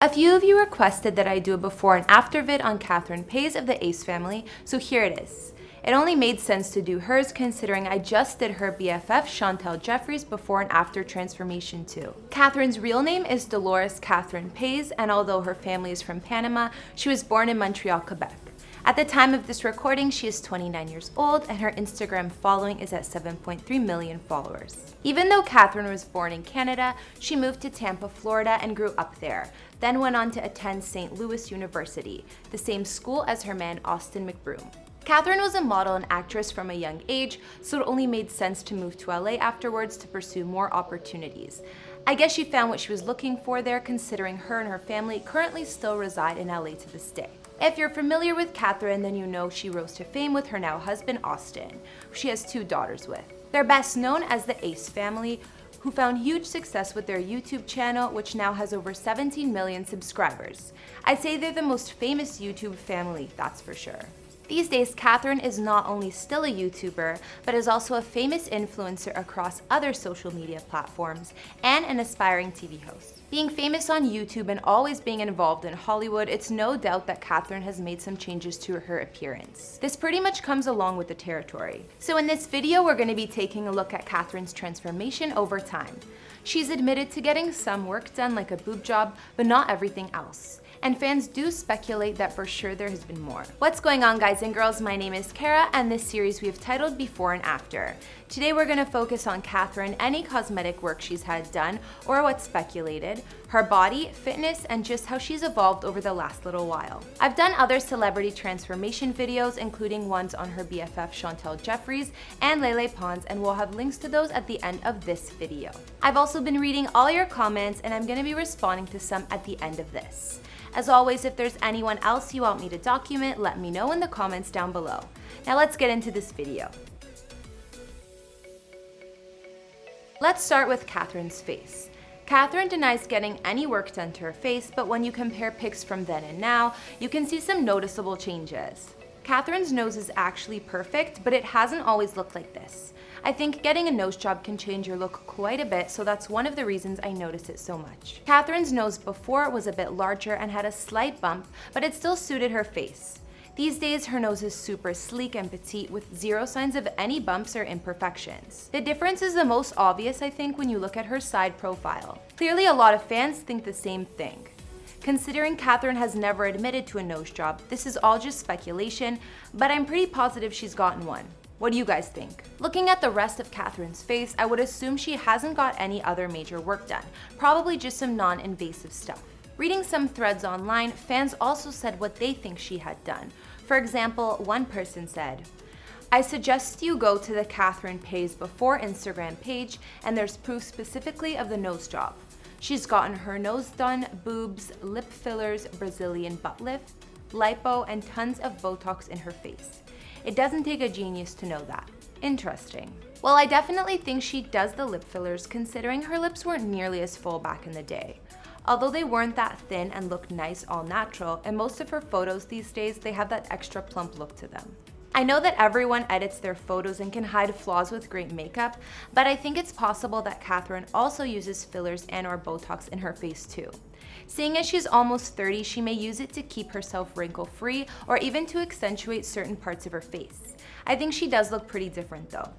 A few of you requested that I do a before and after vid on Catherine Paiz of the Ace family, so here it is. It only made sense to do hers considering I just did her BFF Chantel Jeffries before and after transformation too. Catherine's real name is Dolores Catherine Paiz and although her family is from Panama, she was born in Montreal, Quebec. At the time of this recording, she is 29 years old and her Instagram following is at 7.3 million followers. Even though Catherine was born in Canada, she moved to Tampa, Florida and grew up there, then went on to attend St. Louis University, the same school as her man Austin McBroom. Catherine was a model and actress from a young age, so it only made sense to move to LA afterwards to pursue more opportunities. I guess she found what she was looking for there considering her and her family currently still reside in LA to this day. If you're familiar with Catherine, then you know she rose to fame with her now husband Austin, who she has two daughters with. They're best known as the Ace family, who found huge success with their YouTube channel, which now has over 17 million subscribers. I'd say they're the most famous YouTube family, that's for sure. These days, Catherine is not only still a YouTuber, but is also a famous influencer across other social media platforms and an aspiring TV host. Being famous on YouTube and always being involved in Hollywood, it's no doubt that Catherine has made some changes to her appearance. This pretty much comes along with the territory. So in this video, we're going to be taking a look at Catherine's transformation over time. She's admitted to getting some work done like a boob job, but not everything else and fans do speculate that for sure there has been more. What's going on guys and girls, my name is Kara and this series we have titled Before and After. Today we're going to focus on Catherine, any cosmetic work she's had done or what's speculated, her body, fitness, and just how she's evolved over the last little while. I've done other celebrity transformation videos including ones on her BFF Chantel Jeffries and Lele Pons and we'll have links to those at the end of this video. I've also been reading all your comments and I'm going to be responding to some at the end of this. As always, if there's anyone else you want me to document, let me know in the comments down below. Now let's get into this video. Let's start with Catherine's face. Catherine denies getting any work done to her face, but when you compare pics from then and now, you can see some noticeable changes. Catherine's nose is actually perfect, but it hasn't always looked like this. I think getting a nose job can change your look quite a bit, so that's one of the reasons I notice it so much. Catherine's nose before was a bit larger and had a slight bump, but it still suited her face. These days, her nose is super sleek and petite with zero signs of any bumps or imperfections. The difference is the most obvious, I think, when you look at her side profile. Clearly, a lot of fans think the same thing. Considering Catherine has never admitted to a nose job, this is all just speculation, but I'm pretty positive she's gotten one. What do you guys think? Looking at the rest of Catherine's face, I would assume she hasn't got any other major work done, probably just some non-invasive stuff. Reading some threads online, fans also said what they think she had done. For example, one person said, I suggest you go to the Catherine Paiz Before Instagram page and there's proof specifically of the nose job. She's gotten her nose done, boobs, lip fillers, Brazilian butt lift, lipo, and tons of Botox in her face. It doesn't take a genius to know that. Interesting. Well, I definitely think she does the lip fillers considering her lips weren't nearly as full back in the day. Although they weren't that thin and looked nice all natural, in most of her photos these days, they have that extra plump look to them. I know that everyone edits their photos and can hide flaws with great makeup, but I think it's possible that Catherine also uses fillers and or Botox in her face too. Seeing as she's almost 30, she may use it to keep herself wrinkle-free or even to accentuate certain parts of her face. I think she does look pretty different though.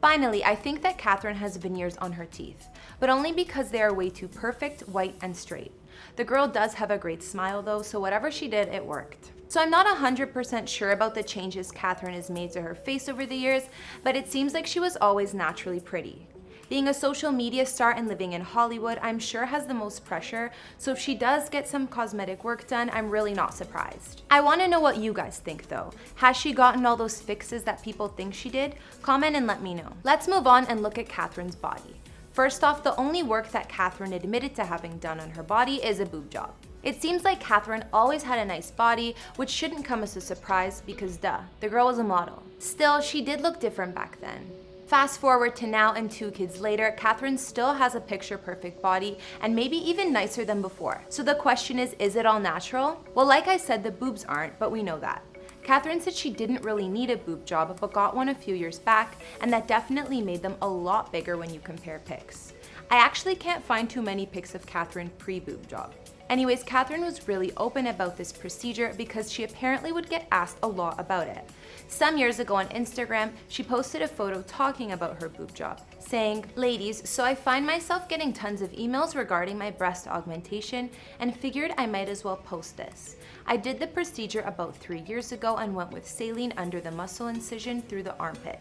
Finally, I think that Catherine has veneers on her teeth, but only because they are way too perfect, white, and straight. The girl does have a great smile though, so whatever she did, it worked. So I'm not 100% sure about the changes Catherine has made to her face over the years, but it seems like she was always naturally pretty. Being a social media star and living in Hollywood, I'm sure has the most pressure, so if she does get some cosmetic work done, I'm really not surprised. I want to know what you guys think though. Has she gotten all those fixes that people think she did? Comment and let me know. Let's move on and look at Catherine's body. First off, the only work that Catherine admitted to having done on her body is a boob job. It seems like Catherine always had a nice body, which shouldn't come as a surprise because duh, the girl was a model. Still, she did look different back then. Fast forward to now and two kids later, Catherine still has a picture perfect body and maybe even nicer than before. So the question is, is it all natural? Well, like I said, the boobs aren't, but we know that. Catherine said she didn't really need a boob job, but got one a few years back, and that definitely made them a lot bigger when you compare pics. I actually can't find too many pics of Catherine pre-boob job. Anyways, Catherine was really open about this procedure because she apparently would get asked a lot about it. Some years ago on Instagram, she posted a photo talking about her boob job, saying, Ladies, so I find myself getting tons of emails regarding my breast augmentation and figured I might as well post this. I did the procedure about three years ago and went with saline under the muscle incision through the armpit.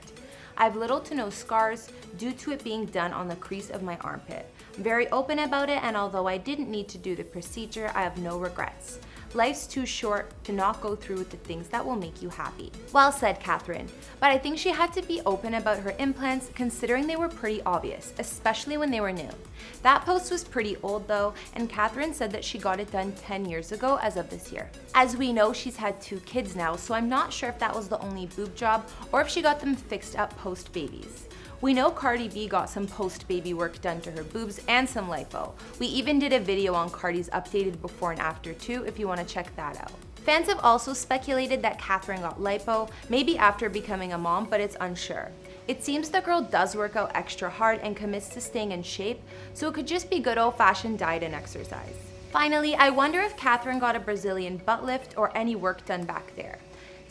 I have little to no scars due to it being done on the crease of my armpit. I'm very open about it and although I didn't need to do the procedure, I have no regrets. Life's too short to not go through with the things that will make you happy. Well said, Catherine. But I think she had to be open about her implants considering they were pretty obvious, especially when they were new. That post was pretty old though, and Catherine said that she got it done 10 years ago as of this year. As we know, she's had two kids now, so I'm not sure if that was the only boob job or if she got them fixed up post-babies. We know Cardi B got some post-baby work done to her boobs and some lipo. We even did a video on Cardi's updated before and after too if you want to check that out. Fans have also speculated that Catherine got lipo, maybe after becoming a mom, but it's unsure. It seems the girl does work out extra hard and commits to staying in shape, so it could just be good old-fashioned diet and exercise. Finally, I wonder if Catherine got a Brazilian butt lift or any work done back there.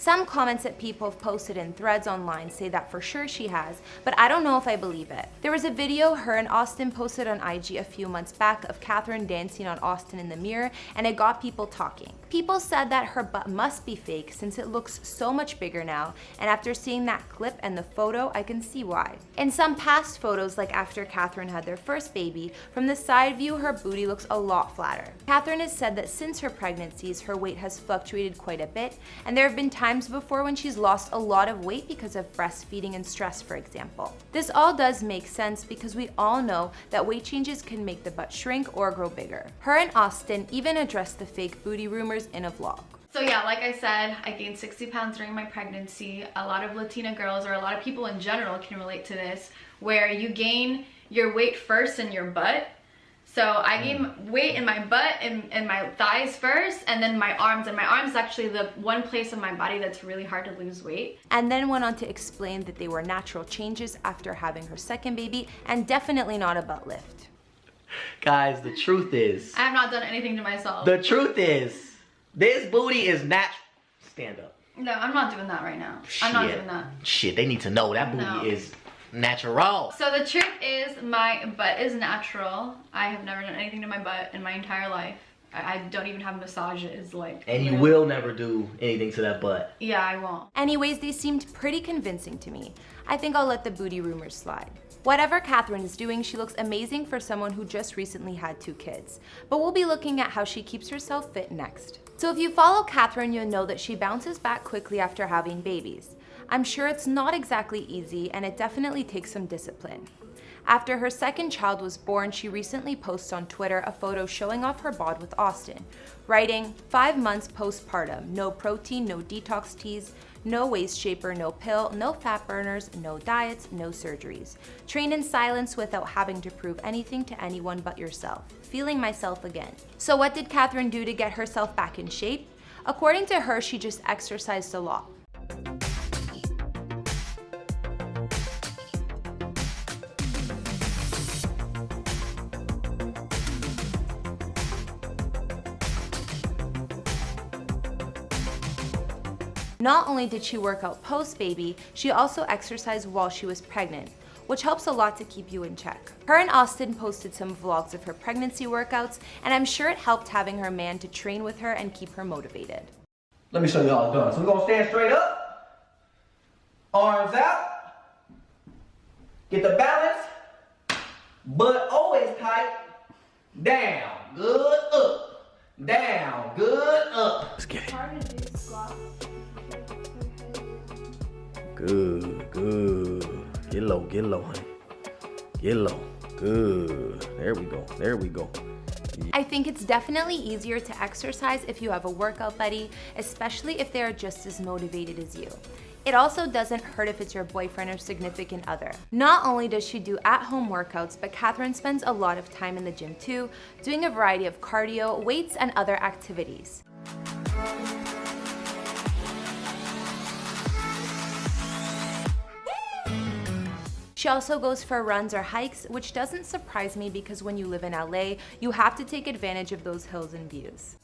Some comments that people have posted in threads online say that for sure she has, but I don't know if I believe it. There was a video her and Austin posted on IG a few months back of Catherine dancing on Austin in the mirror, and it got people talking. People said that her butt must be fake since it looks so much bigger now, and after seeing that clip and the photo, I can see why. In some past photos, like after Catherine had their first baby, from the side view her booty looks a lot flatter. Catherine has said that since her pregnancies, her weight has fluctuated quite a bit, and there have been times before when she's lost a lot of weight because of breastfeeding and stress, for example. This all does make sense because we all know that weight changes can make the butt shrink or grow bigger. Her and Austin even addressed the fake booty rumors in a vlog. So yeah, like I said, I gained 60 pounds during my pregnancy. A lot of Latina girls or a lot of people in general can relate to this where you gain your weight first in your butt so I mm. gained weight in my butt and, and my thighs first and then my arms. And my arms is actually the one place of my body that's really hard to lose weight. And then went on to explain that they were natural changes after having her second baby and definitely not a butt lift. Guys, the truth is... I have not done anything to myself. The truth is, this booty is natural. Stand up. No, I'm not doing that right now. Shit. I'm not doing that. Shit, they need to know that booty no. is natural. So the trick is my butt is natural. I have never done anything to my butt in my entire life. I, don't even have massages like And you, you know. will never do anything to that butt. Yeah, I won't. Anyways, they seemed pretty convincing to me. I think I'll let the booty rumors slide. Whatever Catherine is doing, she looks amazing for someone who just recently had two kids. But we'll be looking at how she keeps herself fit next. So if you follow Catherine, you'll know that she bounces back quickly after having babies. I'm sure it's not exactly easy and it definitely takes some discipline. After her second child was born, she recently posted on Twitter a photo showing off her bod with Austin, writing, five months postpartum, no protein, no detox teas, no waist shaper, no pill, no fat burners, no diets, no surgeries. Train in silence without having to prove anything to anyone but yourself. Feeling myself again. So what did Catherine do to get herself back in shape? According to her, she just exercised a lot. Not only did she work out post-baby, she also exercised while she was pregnant, which helps a lot to keep you in check. Her and Austin posted some vlogs of her pregnancy workouts, and I'm sure it helped having her man to train with her and keep her motivated. Let me show you how it's done. So we're gonna stand straight up, arms out, get the balance, butt always tight, down, good up, down, good up. Let's get it. Good, good. Get low, get low, honey. Get low. Good. There we go. There we go. I think it's definitely easier to exercise if you have a workout buddy, especially if they are just as motivated as you. It also doesn't hurt if it's your boyfriend or significant other. Not only does she do at-home workouts, but Catherine spends a lot of time in the gym too, doing a variety of cardio, weights, and other activities. She also goes for runs or hikes, which doesn't surprise me because when you live in LA, you have to take advantage of those hills and views.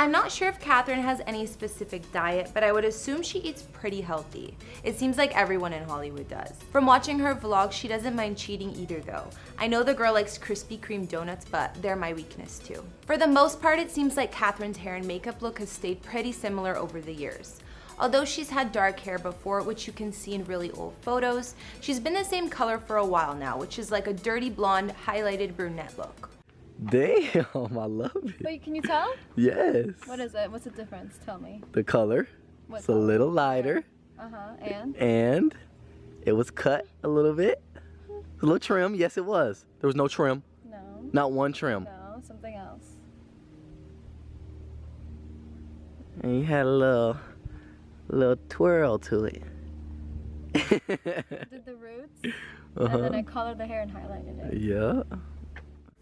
I'm not sure if Catherine has any specific diet, but I would assume she eats pretty healthy. It seems like everyone in Hollywood does. From watching her vlog, she doesn't mind cheating either though. I know the girl likes Krispy Kreme donuts, but they're my weakness too. For the most part, it seems like Catherine's hair and makeup look has stayed pretty similar over the years. Although she's had dark hair before, which you can see in really old photos, she's been the same color for a while now, which is like a dirty blonde, highlighted brunette look. Damn, I love it. Wait, can you tell? Yes. What is it? What's the difference? Tell me. The color. What it's a little lighter. Uh huh. And And it was cut a little bit. A little trim. Yes, it was. There was no trim. no, Not one trim. no, something else. And you had a little, little twirl to it. Did the roots, and then I uh-huh. colored the hair and highlighted it. Yeah.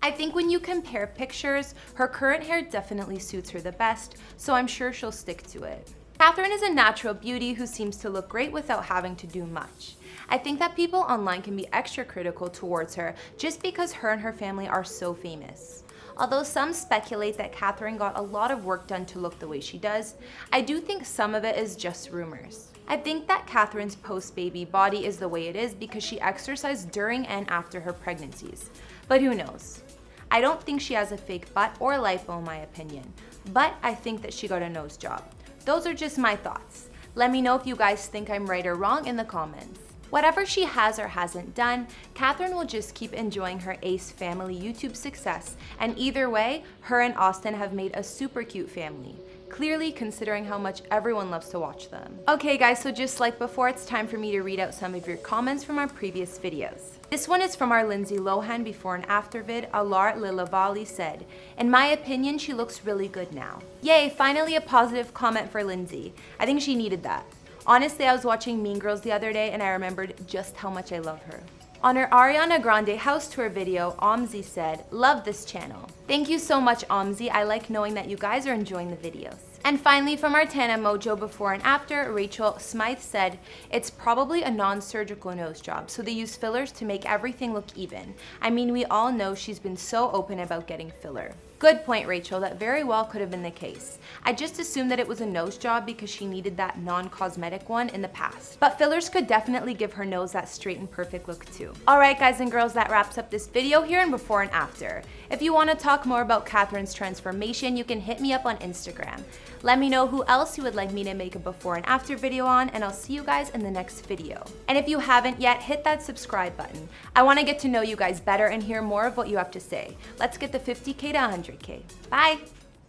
I think when you compare pictures, her current hair definitely suits her the best, so I'm sure she'll stick to it. Catherine is a natural beauty who seems to look great without having to do much. I think that people online can be extra critical towards her just because her and her family are so famous. Although some speculate that Catherine got a lot of work done to look the way she does, I do think some of it is just rumors. I think that Catherine's post-baby body is the way it is because she exercised during and after her pregnancies. But who knows? I don't think she has a fake butt or lipo in my opinion, but I think that she got a nose job. Those are just my thoughts. Let me know if you guys think I'm right or wrong in the comments. Whatever she has or hasn't done, Catherine will just keep enjoying her Ace family YouTube success, and either way, her and Austin have made a super cute family. Clearly considering how much everyone loves to watch them. Okay guys, so just like before, it's time for me to read out some of your comments from our previous videos. This one is from our Lindsay Lohan before and after vid. Alar Lilavali said, In my opinion, she looks really good now. Yay, finally a positive comment for Lindsay. I think she needed that. Honestly, I was watching Mean Girls the other day and I remembered just how much I love her. On her Ariana Grande house tour video, Omzi said, Love this channel. Thank you so much, Omzi. I like knowing that you guys are enjoying the videos. And finally, from our Tana Mongeau before and after, Rachel Smythe said, It's probably a non-surgical nose job, so they use fillers to make everything look even. I mean, we all know she's been so open about getting filler. Good point, Rachel. That very well could have been the case. I just assumed that it was a nose job because she needed that non-cosmetic one in the past. But fillers could definitely give her nose that straight and perfect look too. Alright guys and girls, that wraps up this video here and before and after. If you want to talk more about Catherine's transformation, you can hit me up on Instagram. Let me know who else you would like me to make a before and after video on, and I'll see you guys in the next video. And if you haven't yet, hit that subscribe button. I want to get to know you guys better and hear more of what you have to say. Let's get the 50k to 100k. Bye!